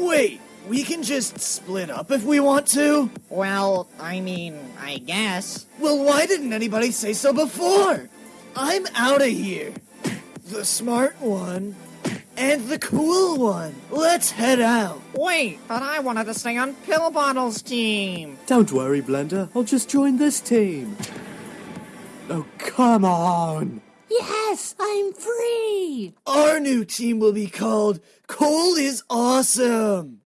Wait, we can just split up if we want to? Well, I mean, I guess. Well, why didn't anybody say so before? I'm out of here. The smart one and the cool one. Let's head out. Wait, but I wanted to stay on Pill Bottle's team. Don't worry, Blender. I'll just join this team. Oh, come on. Yes, I'm free! Our new team will be called Cole is Awesome.